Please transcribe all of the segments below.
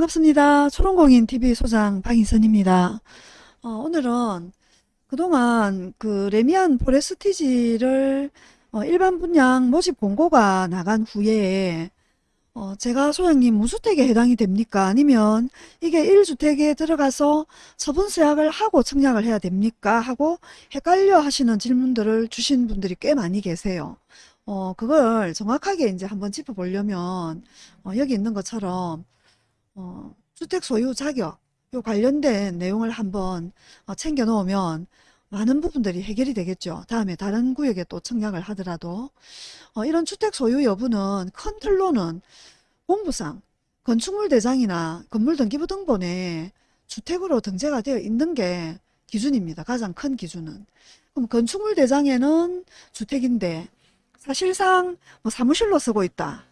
반갑습니다. 초롱공인TV 소장 방희선입니다. 어, 오늘은 그동안 그 레미안 포레스티지를 어, 일반 분양 모집 공고가 나간 후에 어, 제가 소장님 무주택에 해당이 됩니까? 아니면 이게 1주택에 들어가서 처분서약을 하고 청약을 해야 됩니까? 하고 헷갈려 하시는 질문들을 주신 분들이 꽤 많이 계세요. 어, 그걸 정확하게 이제 한번 짚어보려면 어, 여기 있는 것처럼 어, 주택 소유 자격 요 관련된 내용을 한번 어, 챙겨 놓으면 많은 부분들이 해결이 되겠죠. 다음에 다른 구역에 또 청약을 하더라도 어, 이런 주택 소유 여부는 큰 틀로는 공부상 건축물 대장이나 건물 등기부 등본에 주택으로 등재가 되어 있는 게 기준입니다. 가장 큰 기준은. 그럼 건축물 대장에는 주택인데 사실상 뭐 사무실로 쓰고 있다.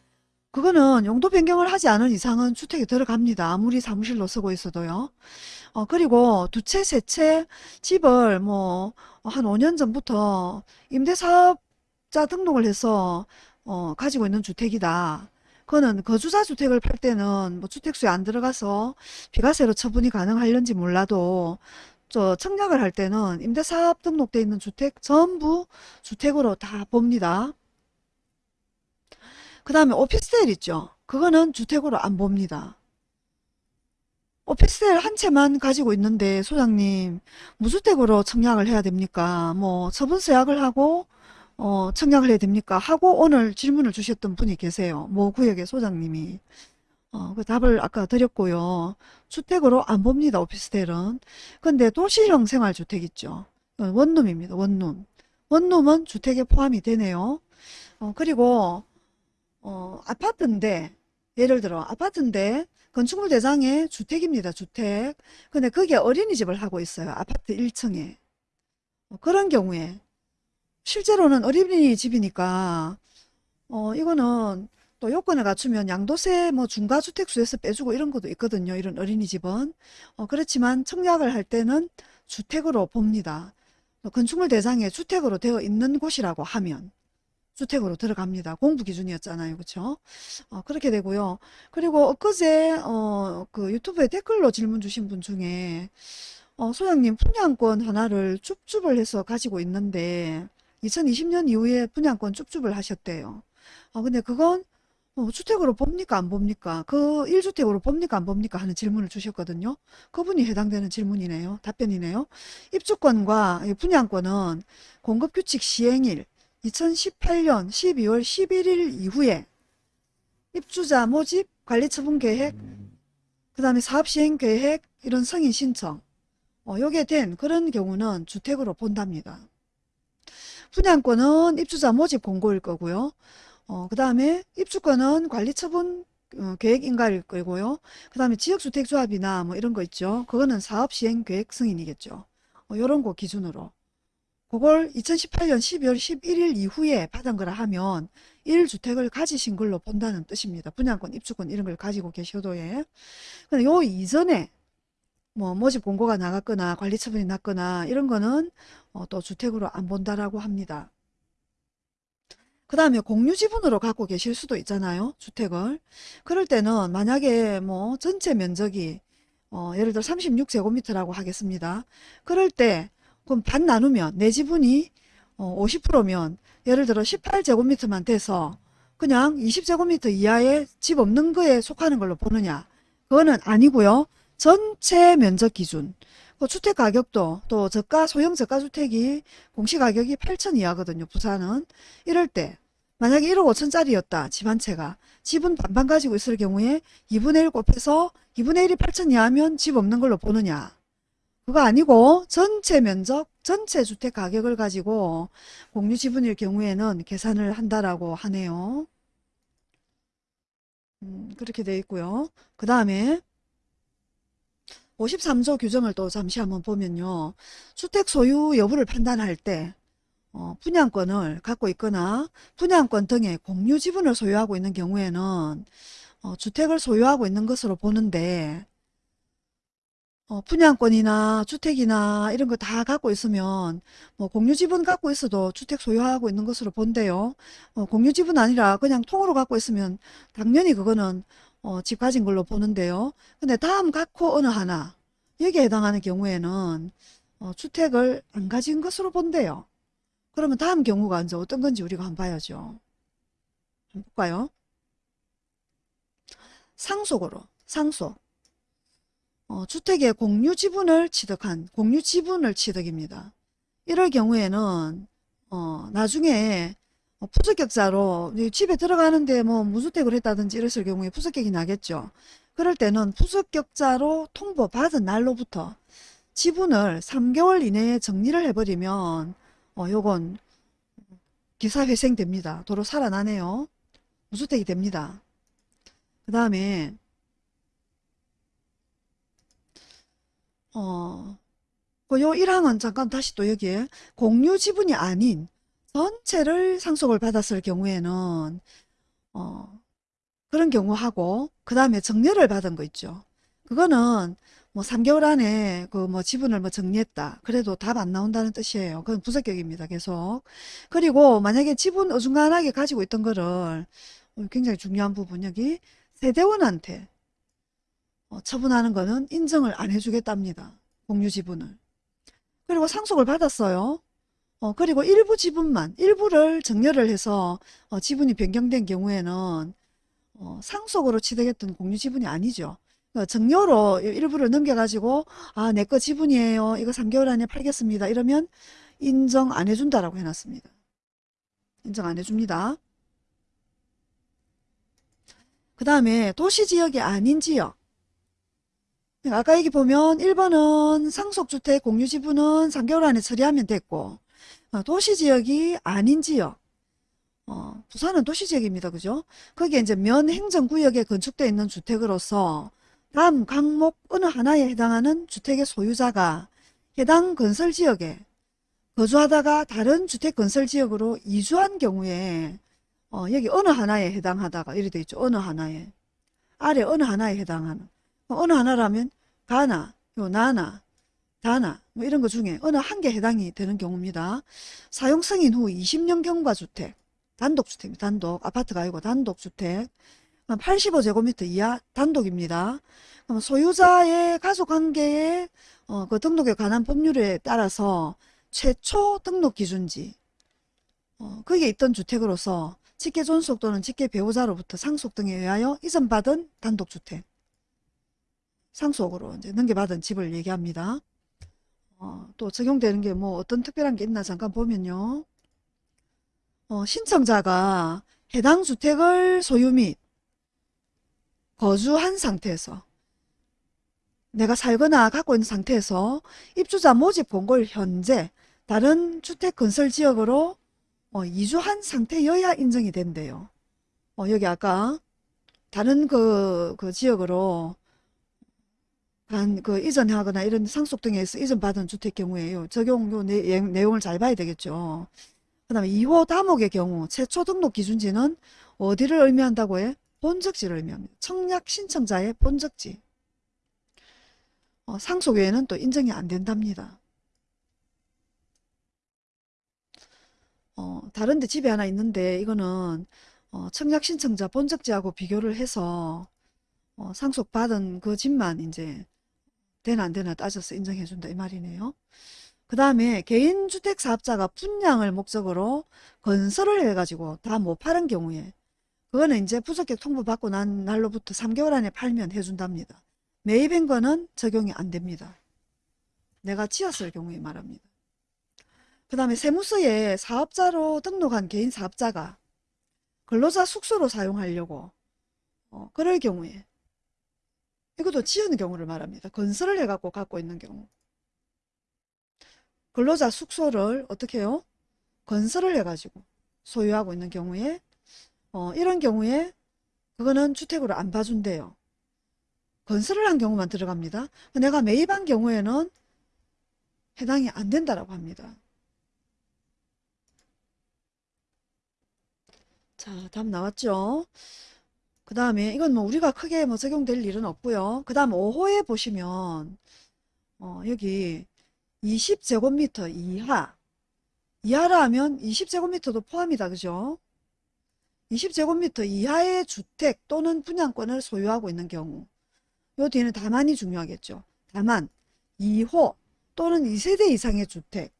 그거는 용도 변경을 하지 않은 이상은 주택에 들어갑니다. 아무리 사무실로 쓰고 있어도요. 어, 그리고 두 채, 세 채 집을 뭐 한 5년 전부터 임대사업자 등록을 해서 어, 가지고 있는 주택이다. 그거는 거주자 주택을 팔 때는 뭐 주택수에 안 들어가서 비과세로 처분이 가능할런지 몰라도 저 청약을 할 때는 임대사업 등록돼 있는 주택 전부 주택으로 다 봅니다. 그 다음에 오피스텔 있죠. 그거는 주택으로 안 봅니다. 오피스텔 한 채만 가지고 있는데 소장님 무주택으로 청약을 해야 됩니까? 뭐 처분서약을 하고 어, 청약을 해야 됩니까? 하고 오늘 질문을 주셨던 분이 계세요. 모 구역의 소장님이. 어, 그 답을 아까 드렸고요. 주택으로 안 봅니다. 오피스텔은. 근데 도시형 생활주택 있죠. 원룸입니다. 원룸. 원룸은 주택에 포함이 되네요. 어, 그리고 어, 아파트인데 예를 들어 아파트인데 건축물 대장에 주택입니다. 주택. 근데 거기에 어린이집을 하고 있어요. 아파트 1층에. 어, 그런 경우에 실제로는 어린이집이니까 어, 이거는 또 요건을 갖추면 양도세 뭐 중과주택수에서 빼주고 이런 것도 있거든요. 이런 어린이집은. 어, 그렇지만 청약을 할 때는 주택으로 봅니다. 건축물 대장에 주택으로 되어 있는 곳이라고 하면 주택으로 들어갑니다. 공부 기준이었잖아요. 그렇죠? 어, 그렇게 되고요. 그리고 엊그제 어, 그 유튜브에 댓글로 질문 주신 분 중에 어, 소장님 분양권 하나를 줍줍을 해서 가지고 있는데 2020년 이후에 분양권 줍줍을 하셨대요. 어, 근데 그건 어, 주택으로 봅니까 안 봅니까? 그 1주택으로 봅니까 안 봅니까? 하는 질문을 주셨거든요. 그분이 해당되는 질문이네요. 답변이네요. 입주권과 분양권은 공급규칙 시행일 2018년 12월 11일 이후에 입주자 모집 관리처분 계획 그 다음에 사업시행 계획 이런 승인 신청 어, 요게 된 그런 경우는 주택으로 본답니다. 분양권은 입주자 모집 공고일 거고요. 어, 그 다음에 입주권은 관리처분 어, 계획 인가일 거고요. 그 다음에 지역주택조합이나 뭐 이런 거 있죠. 그거는 사업시행 계획 승인이겠죠. 어, 요런 거 기준으로. 그걸 2018년 12월 11일 이후에 받은 거라 하면 1주택을 가지신 걸로 본다는 뜻입니다. 분양권, 입주권 이런 걸 가지고 계셔도 예. 근데 요 이전에 뭐 모집 공고가 나갔거나 관리 처분이 났거나 이런 거는 어, 또 주택으로 안 본다라고 합니다. 그 다음에 공유 지분으로 갖고 계실 수도 있잖아요. 주택을. 그럴 때는 만약에 뭐 전체 면적이 어, 예를 들어 36제곱미터라고 하겠습니다. 그럴 때 그럼 반 나누면 내 지분이 어, 50%면 예를 들어 18제곱미터만 돼서 그냥 20제곱미터 이하의 집 없는 거에 속하는 걸로 보느냐 그거는 아니고요. 전체 면적 기준 그 주택 가격도 또 저가 소형 저가 주택이 공시가격이 8천 이하거든요. 부산은 이럴 때 만약에 1억 5천짜리였다. 집 한 채가 집은 반반 가지고 있을 경우에 2분의 1 곱해서 2분의 1이 8천 이하면 집 없는 걸로 보느냐 그거 아니고 전체 면적, 전체 주택 가격을 가지고 공유 지분일 경우에는 계산을 한다라고 하네요. 음, 그렇게 되어 있고요. 그 다음에 53조 규정을 또 잠시 한번 보면요. 주택 소유 여부를 판단할 때 어, 분양권을 갖고 있거나 분양권 등의 공유 지분을 소유하고 있는 경우에는 어, 주택을 소유하고 있는 것으로 보는데 어, 분양권이나 주택이나 이런 거 다 갖고 있으면 뭐 공유지분 갖고 있어도 주택 소유하고 있는 것으로 본대요. 어, 공유지분 아니라 그냥 통으로 갖고 있으면 당연히 그거는 어, 집 가진 걸로 보는데요. 근데 다음 각호 어느 하나 여기에 해당하는 경우에는 어, 주택을 안 가진 것으로 본대요. 그러면 다음 경우가 이제 어떤 건지 우리가 한번 봐야죠. 한번 볼까요? 상속으로 상속 어, 주택의 공유 지분을 취득한 공유 지분을 취득입니다. 이럴 경우에는 어, 나중에 어, 푸석격자로 이 집에 들어가는데 뭐 무주택을 했다든지 이랬을 경우에 푸석격이 나겠죠. 그럴 때는 푸석격자로 통보받은 날로부터 지분을 3개월 이내에 정리를 해버리면 어, 요건 기사회생 됩니다. 도로 살아나네요. 무주택이 됩니다. 그 다음에 어, 그요 1항은 잠깐 다시 또 여기에 공유 지분이 아닌 전체를 상속을 받았을 경우에는 어, 그런 경우하고 그 다음에 정려를 받은 거 있죠. 그거는 뭐 3개월 안에 그 뭐 지분을 뭐 정리했다. 그래도 답 안 나온다는 뜻이에요. 그건 부적격입니다. 계속. 그리고 만약에 지분 어중간하게 가지고 있던 거를 어, 굉장히 중요한 부분 여기 세대원한테 어, 처분하는 거는 인정을 안 해주겠답니다. 공유 지분을. 그리고 상속을 받았어요. 어, 그리고 일부 지분만, 일부를 정려를 해서 어, 지분이 변경된 경우에는 어, 상속으로 취득했던 공유 지분이 아니죠. 어, 정려로 일부를 넘겨가지고 아, 내 거 지분이에요. 이거 3개월 안에 팔겠습니다. 이러면 인정 안 해준다라고 해놨습니다. 인정 안 해줍니다. 그 다음에 도시지역이 아닌 지역. 아까 여기 보면 1번은 상속주택 공유지분은 3개월 안에 처리하면 됐고 어, 도시지역이 아닌 지역 어, 부산은 도시지역입니다. 그죠? 거기에 이제 면 행정구역에 건축되어 있는 주택으로서 다음 항목 어느 하나에 해당하는 주택의 소유자가 해당 건설지역에 거주하다가 다른 주택건설지역으로 이주한 경우에 어, 여기 어느 하나에 해당하다가 이렇게 되어 있죠. 어느 하나에 아래 어느 하나에 해당하는 어느 하나라면 가나, 요 나나, 다나 뭐 이런 것 중에 어느 한 개 해당이 되는 경우입니다. 사용 승인 후 20년 경과 주택, 단독주택, 단독, 아파트가 아니고 단독주택, 85제곱미터 이하 단독입니다. 그럼 소유자의 가족관계의 어, 그 등록에 관한 법률에 따라서 최초 등록 기준지 어, 거기에 있던 주택으로서 직계 존속 또는 직계 배우자로부터 상속 등에 의하여 이전받은 단독주택 상속으로 이제 넘겨받은 집을 얘기합니다. 어, 또 적용되는 게 뭐 어떤 특별한 게 있나 잠깐 보면요. 어, 신청자가 해당 주택을 소유 및 거주한 상태에서 내가 살거나 갖고 있는 상태에서 입주자 모집 공고일 현재 다른 주택 건설 지역으로 어, 이주한 상태여야 인정이 된대요. 어, 여기 아까 다른 그, 그 지역으로 간, 그, 이전하거나 이런 상속 등에서 이전받은 주택 경우에요. 적용 요 내, 내용을 잘 봐야 되겠죠. 그 다음에 2호 다목의 경우 최초 등록 기준지는 어디를 의미한다고 해? 본적지를 의미합니다. 청약 신청자의 본적지. 어, 상속 외에는 또 인정이 안 된답니다. 어, 다른데 집에 하나 있는데 이거는 어, 청약 신청자 본적지하고 비교를 해서 어, 상속받은 그 집만 이제 되나 안 되나 따져서 인정해준다 이 말이네요. 그 다음에 개인주택 사업자가 분양을 목적으로 건설을 해가지고 다 못 파는 경우에 그거는 이제 부적격 통보받고 난 날로부터 3개월 안에 팔면 해준답니다. 매입한 거는 적용이 안 됩니다. 내가 지었을 경우에 말합니다. 그 다음에 세무서에 사업자로 등록한 개인 사업자가 근로자 숙소로 사용하려고 어, 그럴 경우에 이것도 지은 경우를 말합니다. 건설을 해갖고 갖고 있는 경우. 근로자 숙소를 어떻게 해요? 건설을 해가지고 소유하고 있는 경우에 어, 이런 경우에 그거는 주택으로 안 봐준대요. 건설을 한 경우만 들어갑니다. 내가 매입한 경우에는 해당이 안 된다라고 합니다. 자, 답 나왔죠? 그 다음에 이건 뭐 우리가 크게 뭐 적용될 일은 없고요. 그 다음 5호에 보시면 어, 여기 20제곱미터 이하 이하라 하면 20제곱미터도 포함이다. 그죠? 20제곱미터 이하의 주택 또는 분양권을 소유하고 있는 경우 요 뒤에는 다만이 중요하겠죠. 다만 2호 또는 2세대 이상의 주택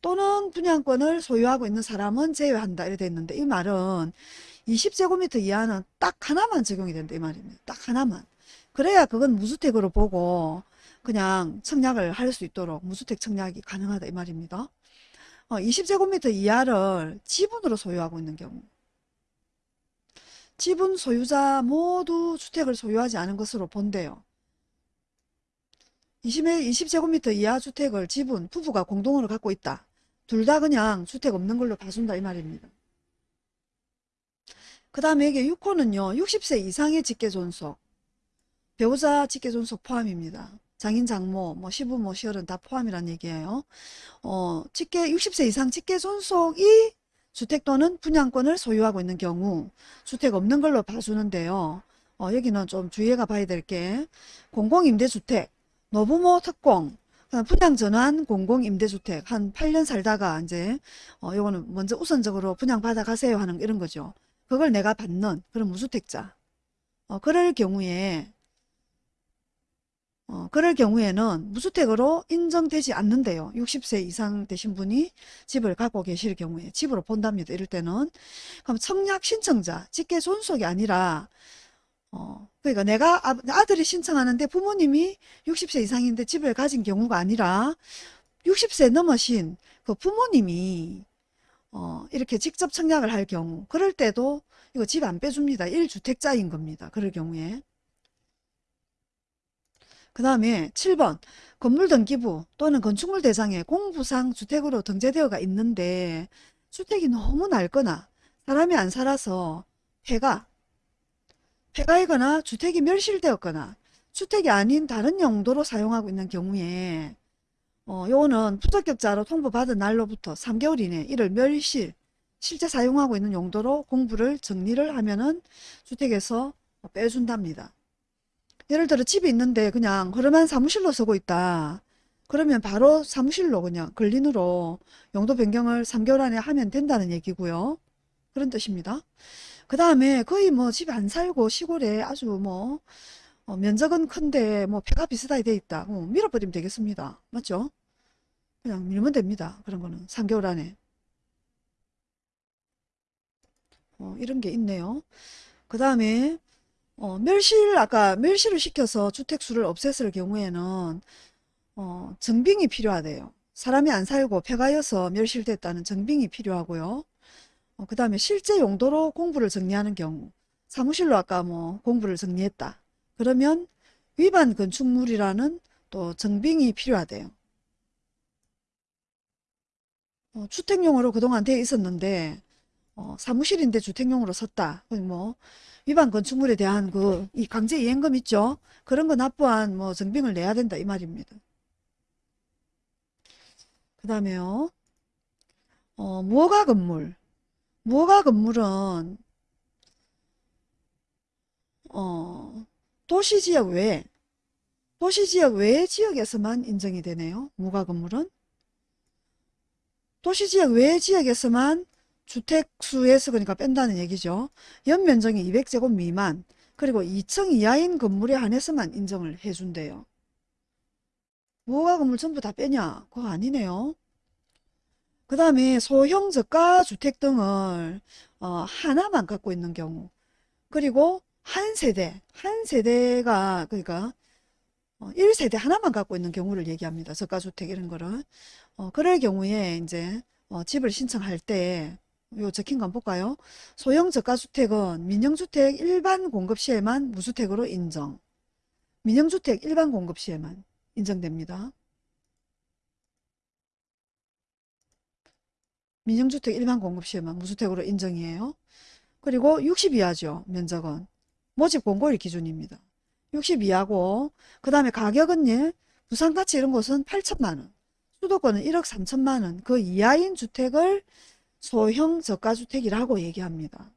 또는 분양권을 소유하고 있는 사람은 제외한다 이렇게 돼 있는데 이 말은 20제곱미터 이하는 딱 하나만 적용이 된다 이 말입니다. 딱 하나만. 그래야 그건 무주택으로 보고 그냥 청약을 할 수 있도록 무주택 청약이 가능하다 이 말입니다. 어, 20제곱미터 이하를 지분으로 소유하고 있는 경우 지분 소유자 모두 주택을 소유하지 않은 것으로 본대요. 20, 20제곱미터 이하 주택을 지분, 부부가 공동으로 갖고 있다. 둘 다 그냥 주택 없는 걸로 봐준다 이 말입니다. 그 다음에 이게 6호는요. 60세 이상의 직계존속, 배우자 직계존속 포함입니다. 장인, 장모, 뭐 시부 모, 시어른 다 포함이란 얘기예요. 어, 직계 60세 이상 직계존속이 주택 또는 분양권을 소유하고 있는 경우 주택 없는 걸로 봐주는데요. 어, 여기는 좀 주의해가 봐야 될 게 공공임대주택, 노부모 특공, 분양 전환 공공임대주택 한 8년 살다가 이제 어, 요거는 먼저 우선적으로 분양 받아 가세요 하는 이런 거죠. 그걸 내가 받는 그런 무주택자. 어, 그럴 경우에 어, 그럴 경우에는 무주택으로 인정되지 않는데요. 60세 이상 되신 분이 집을 갖고 계실 경우에 집으로 본답니다. 이럴 때는 그럼 청약 신청자, 직계 존속이 아니라 어, 그러니까 내가 아, 아들이 신청하는데 부모님이 60세 이상인데 집을 가진 경우가 아니라 60세 넘으신 그 부모님이 어, 이렇게 직접 청약을 할 경우 그럴 때도 이거 집 안 빼줍니다. 1주택자인 겁니다. 그럴 경우에 그 다음에 7번 건물 등기부 또는 건축물 대상에 공부상 주택으로 등재되어가 있는데 주택이 너무 낡거나 사람이 안 살아서 폐가 폐가이거나 주택이 멸실되었거나 주택이 아닌 다른 용도로 사용하고 있는 경우에 어, 요거는 부적격자로 통보받은 날로부터 3개월 이내 이를 멸실 실제 사용하고 있는 용도로 공부를 정리를 하면은 주택에서 빼준답니다. 예를 들어 집이 있는데 그냥 허름한 사무실로 쓰고 있다. 그러면 바로 사무실로 그냥 근린으로 용도 변경을 3개월 안에 하면 된다는 얘기고요. 그런 뜻입니다. 그 다음에 거의 뭐 집에 안 살고 시골에 아주 뭐 어, 면적은 큰데 뭐 폐가 비슷하게 돼 있다. 어, 밀어버리면 되겠습니다. 맞죠? 그냥 밀면 됩니다. 그런 거는 3개월 안에. 어, 이런 게 있네요. 그 다음에 어, 멸실 아까 멸실을 시켜서 주택수를 없앴을 경우에는 어, 정빙이 필요하대요. 사람이 안 살고 폐가여서 멸실됐다는 정빙이 필요하고요. 어, 그 다음에 실제 용도로 공부를 정리하는 경우 사무실로 아까 뭐 공부를 정리했다. 그러면 위반 건축물이라는 또 정빙이 필요하대요. 어, 주택용으로 그동안 돼 있었는데 어, 사무실인데 주택용으로 썼다. 뭐 위반 건축물에 대한 그 이 강제 이행금 있죠. 그런 거 납부한 뭐 정빙을 내야 된다 이 말입니다. 그 다음에요. 어, 무허가 건물. 무허가 건물은 어, 도시지역 외에 도시지역 외의 지역에서만 인정이 되네요. 무허가 건물은 도시지역 외의 지역에서만 주택수에서 그러니까 뺀다는 얘기죠. 연면적이 200제곱 미만 그리고 2층 이하인 건물에 한해서만 인정을 해준대요. 무허가 건물 전부 다 빼냐? 그거 아니네요. 그 다음에 소형 저가 주택 등을 어, 하나만 갖고 있는 경우 그리고 한 세대 한 세대가 그러니까 어, 1세대 하나만 갖고 있는 경우를 얘기합니다. 저가주택 이런 거를 어, 그럴 경우에 이제 어, 집을 신청할 때 요 적힌 거 한번 볼까요? 소형 저가주택은 민영주택 일반 공급 시에만 무주택으로 인정. 민영주택 일반 공급 시에만 인정됩니다. 민영주택 일반 공급 시에만 무주택으로 인정이에요. 그리고 60 이하죠. 면적은. 모집 공고일 기준입니다. 60 이하고 그 다음에 가격은 예, 부산가치 이런 곳은 8천만원. 수도권은 1억 3천만원. 그 이하인 주택을 소형 저가주택이라고 얘기합니다.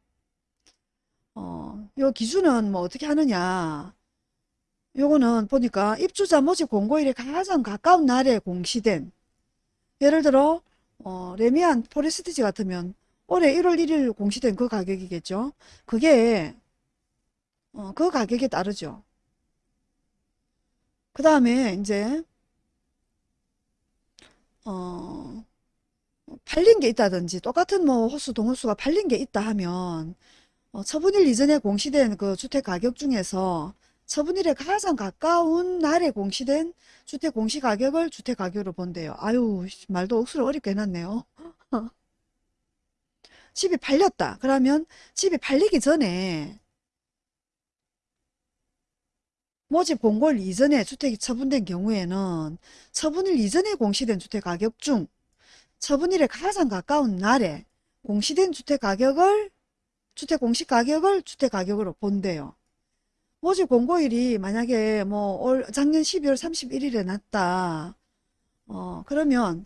어, 요 기준은 뭐 어떻게 하느냐. 요거는 보니까 입주자 모집 공고일에 가장 가까운 날에 공시된 예를 들어 어, 레미안 포레스티지 같으면 올해 1월 1일 공시된 그 가격이겠죠. 그게 어, 그 가격에 따르죠. 그 다음에 이제 어, 팔린 게 있다든지 똑같은 뭐 호수 동호수가 팔린 게 있다 하면 어, 처분일 이전에 공시된 그 주택 가격 중에서 처분일에 가장 가까운 날에 공시된 주택 공시 가격을 주택 가격으로 본대요. 아유 말도 억수로 어렵게 해놨네요. 집이 팔렸다. 그러면 집이 팔리기 전에 모집 공고일 이전에 주택이 처분된 경우에는 처분일 이전에 공시된 주택 가격 중 처분일에 가장 가까운 날에 공시된 주택 가격을 주택 공시 가격을 주택 가격으로 본대요. 모집 공고일이 만약에 뭐올 작년 12월 31일에 났다. 어 그러면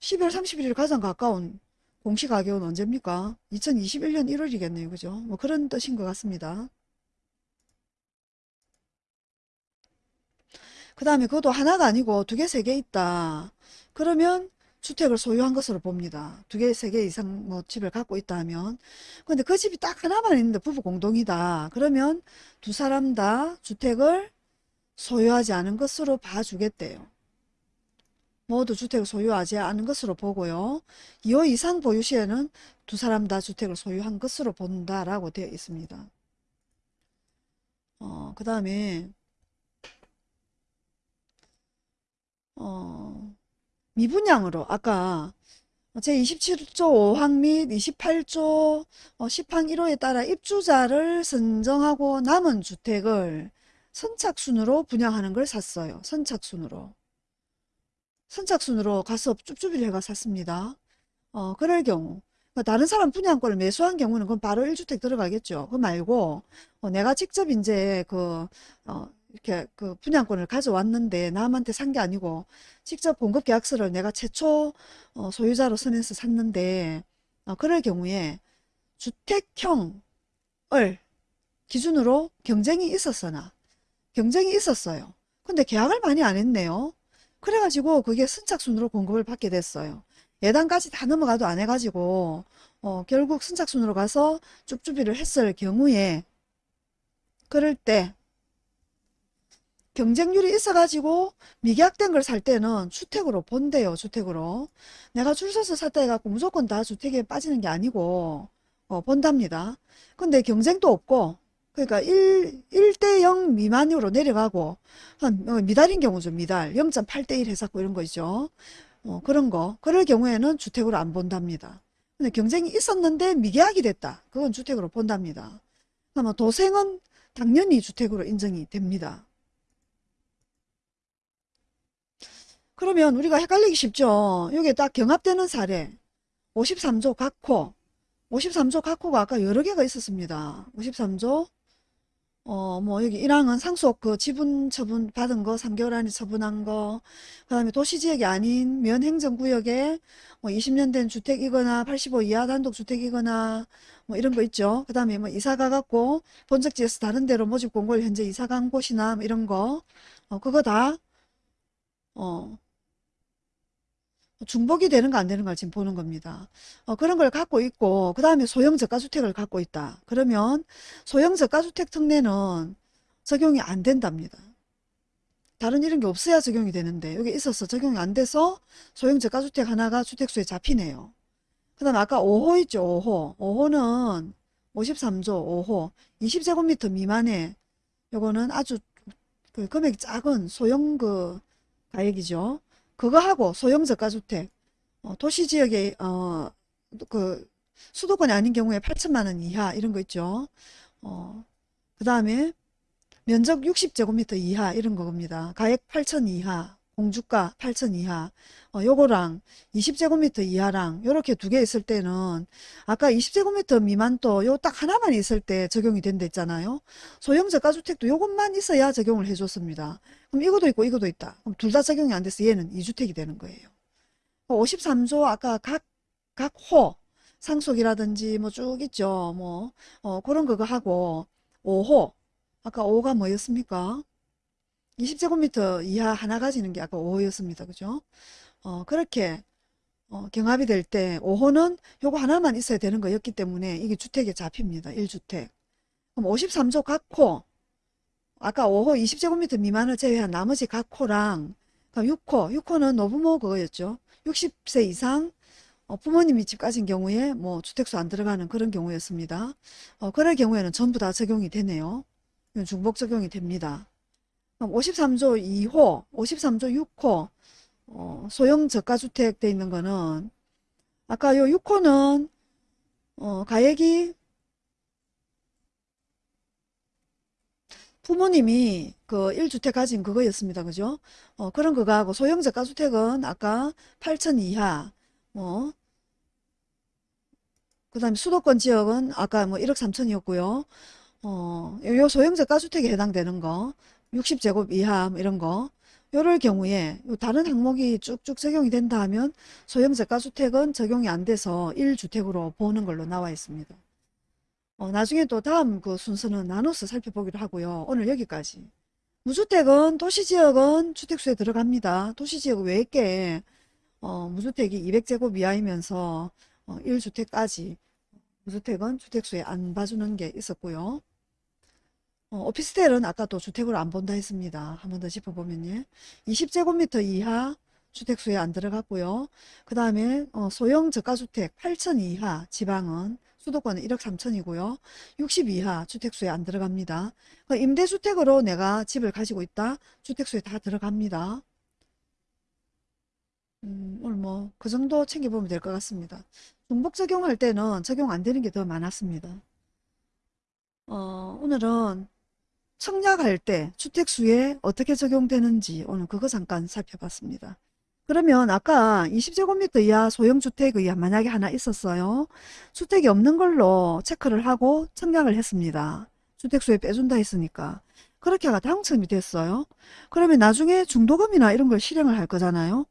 12월 31일 가장 가까운 공시 가격은 언제입니까? 2021년 1월이겠네요. 그죠? 뭐 그런 뜻인 것 같습니다. 그 다음에 그것도 하나가 아니고 두 개, 세 개 있다. 그러면 주택을 소유한 것으로 봅니다. 두 개, 세 개 이상 뭐 집을 갖고 있다 하면. 근데 그 집이 딱 하나만 있는데 부부 공동이다. 그러면 두 사람 다 주택을 소유하지 않은 것으로 봐주겠대요. 모두 주택을 소유하지 않은 것으로 보고요. 2호 이상 보유 시에는 두 사람 다 주택을 소유한 것으로 본다라고 되어 있습니다. 어, 그 다음에 어, 미분양으로 아까 제27조 5항 및 28조 10항 1호에 따라 입주자를 선정하고 남은 주택을 선착순으로 분양하는 걸 샀어요. 선착순으로. 선착순으로 가서 쭈쭈비를 해가 샀습니다. 어, 그럴 경우 그러니까 다른 사람 분양권을 매수한 경우는 그건 바로 1주택 들어가겠죠. 그 말고 어, 내가 직접 이제 그 어, 이렇게 그 분양권을 가져왔는데 남한테 산 게 아니고 직접 공급 계약서를 내가 최초 어, 소유자로 서면서 샀는데 어, 그럴 경우에 주택형을 기준으로 경쟁이 있었으나 경쟁이 있었어요. 근데 계약을 많이 안 했네요. 그래가지고 그게 선착순으로 공급을 받게 됐어요. 예단까지 다 넘어가도 안 해가지고 어, 결국 선착순으로 가서 쭈쭈비를 했을 경우에 그럴 때 경쟁률이 있어가지고 미계약된 걸 살 때는 주택으로 본대요. 주택으로. 내가 줄 서서 샀다 해갖고 무조건 다 주택에 빠지는 게 아니고 어, 본답니다. 근데 경쟁도 없고 그러니까 1, 1대 0 미만으로 내려가고 한 어, 미달인 경우죠. 미달. 0.8대 1 해갖고 이런 거 있죠. 어, 그런 거. 그럴 경우에는 주택으로 안 본답니다. 근데 경쟁이 있었는데 미계약이 됐다. 그건 주택으로 본답니다. 그러면 도생은 당연히 주택으로 인정이 됩니다. 그러면 우리가 헷갈리기 쉽죠. 여기에 딱 경합되는 사례 53조 각호 53조 각호가 아까 여러 개가 있었습니다. 53조 어, 뭐, 여기 1항은 상속 그 지분 처분 받은 거, 3개월 안에 처분한 거, 그 다음에 도시지역이 아닌 면행정구역에 뭐 20년 된 주택이거나 85 이하 단독주택이거나 뭐 이런 거 있죠. 그 다음에 뭐 이사 가갖고 본적지에서 다른 데로 모집 공고를 현재 이사 간 곳이나 뭐 이런 거, 어, 그거 다, 어, 중복이 되는 거안 되는 걸 지금 보는 겁니다. 어, 그런 걸 갖고 있고 그 다음에 소형 저가주택을 갖고 있다. 그러면 소형 저가주택 특례는 적용이 안 된답니다. 다른 이런 게 없어야 적용이 되는데 여기 있어서 적용이 안 돼서 소형 저가주택 하나가 주택수에 잡히네요. 그 다음에 아까 5호 있죠. 5호. 5호는 53조 5호 20제곱미터 미만의 요거는 아주 그 금액이 작은 소형 그 가액이죠. 그거하고 소형 저가주택 어, 도시지역에 어, 그 수도권이 아닌 경우에 8천만 원 이하 이런 거 있죠. 어, 그 다음에 면적 60제곱미터 이하 이런 거입니다. 가액 8천 이하 공주가 8천 이하 어, 요거랑 20제곱미터 이하랑 요렇게 두 개 있을 때는 아까 20제곱미터 미만 또 요 딱 하나만 있을 때 적용이 된다 했잖아요. 소형 저가주택도 요것만 있어야 적용을 해줬습니다. 그럼 이것도 있고 이것도 있다. 그럼 둘 다 적용이 안 돼서 얘는 2주택이 되는 거예요. 53조 아까 각, 각 호, 상속이라든지 뭐 쭉 있죠. 뭐, 어, 그런 거 하고 5호, 아까 5가 뭐였습니까? 20제곱미터 이하 하나 가지는 게 아까 5였습니다. 그죠? 어, 그렇게 어, 경합이 될 때 5호는 요거 하나만 있어야 되는 거였기 때문에 이게 주택에 잡힙니다. 1주택. 그럼 53조 각호 아까 5호 20제곱미터 미만을 제외한 나머지 각호랑 그럼 6호 6호는 노부모 그거였죠. 60세 이상 어, 부모님이 집 가진 경우에 뭐 주택수 안 들어가는 그런 경우였습니다. 어, 그럴 경우에는 전부 다 적용이 되네요. 중복 적용이 됩니다. 그럼 53조 2호, 53조 6호 어, 소형 저가주택 돼 있는 거는 아까 요 6호는 어, 가액이 부모님이 그 1주택 가진 그거였습니다. 그죠? 어, 그런 거하고 소형 저가주택은 아까 8천 이하 뭐 그 다음에 수도권 지역은 아까 뭐 1억 3천이었고요. 어, 요 소형 저가주택에 해당되는 거 60제곱 이하 뭐 이런 거 요럴 경우에 요 다른 항목이 쭉쭉 적용이 된다 하면 소형 저가주택은 적용이 안 돼서 1주택으로 보는 걸로 나와 있습니다. 어, 나중에 또 다음 그 순서는 나눠서 살펴보기로 하고요. 오늘 여기까지. 무주택은 도시지역은 주택수에 들어갑니다. 도시지역 외에 어, 무주택이 200제곱 이하이면서 어, 1주택까지 무주택은 주택수에 안 봐주는 게 있었고요. 어, 오피스텔은 아까 또 주택으로 안 본다 했습니다. 한 번 더 짚어보면요. 20제곱미터 이하 주택수에 안 들어갔고요. 그 다음에 어, 소형 저가주택 8천 이하 지방은 수도권은 1억 3천이고요. 60 이하 주택수에 안 들어갑니다. 그 임대주택으로 내가 집을 가지고 있다. 주택수에 다 들어갑니다. 음, 오늘 뭐 그 정도 챙겨보면 될 것 같습니다. 중복 적용할 때는 적용 안 되는 게 더 많았습니다. 어, 오늘은 청약할 때 주택수에 어떻게 적용되는지 오늘 그거 잠깐 살펴봤습니다. 그러면 아까 20제곱미터 이하 소형주택이 만약에 하나 있었어요. 주택이 없는 걸로 체크를 하고 청약을 했습니다. 주택수에 빼준다 했으니까. 그렇게 하가 당첨이 됐어요. 그러면 나중에 중도금이나 이런 걸 실행을 할 거잖아요.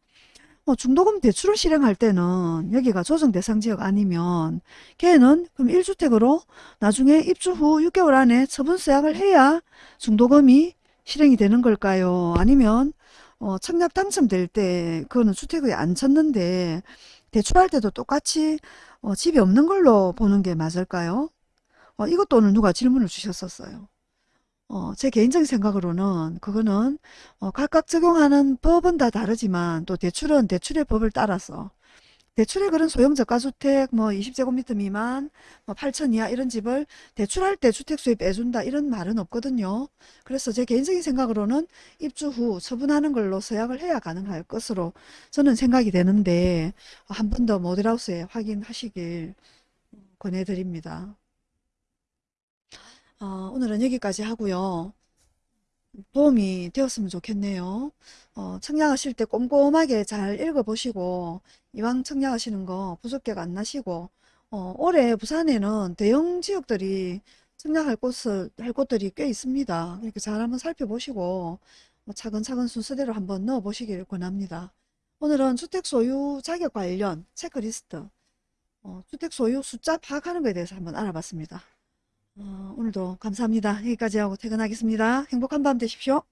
어, 중도금 대출을 실행할 때는 여기가 조정 대상 지역 아니면 걔는 그럼 1주택으로 나중에 입주 후 6개월 안에 처분 서약을 해야 중도금이 실행이 되는 걸까요? 아니면 어, 청약 당첨될 때 그거는 주택에 안 쳤는데 대출할 때도 똑같이 어, 집이 없는 걸로 보는 게 맞을까요? 어, 이것도 오늘 누가 질문을 주셨었어요. 어, 제 개인적인 생각으로는 그거는 어, 각각 적용하는 법은 다 다르지만 또 대출은 대출의 법을 따라서 대출의 그런 소형 저가주택 뭐 20제곱미터 미만 뭐 8천 이하 이런 집을 대출할 때 주택수에 빼준다 이런 말은 없거든요. 그래서 제 개인적인 생각으로는 입주 후 처분하는 걸로 서약을 해야 가능할 것으로 저는 생각이 되는데 한 번 더 모델하우스에 확인하시길 권해드립니다. 어, 오늘은 여기까지 하고요. 도움이 되었으면 좋겠네요. 어, 청약하실 때 꼼꼼하게 잘 읽어보시고 이왕 청약하시는 거 부족해가 안 나시고 어, 올해 부산에는 대형 지역들이 청약할 곳을 할 곳들이 꽤 있습니다. 이렇게 잘 한번 살펴보시고 어, 차근차근 순서대로 한번 넣어 보시길 권합니다. 오늘은 주택 소유 자격 관련 체크리스트 어, 주택 소유 숫자 파악하는 것에 대해서 한번 알아봤습니다. 어, 오늘도 감사합니다. 여기까지 하고 퇴근하겠습니다. 행복한 밤 되십시오.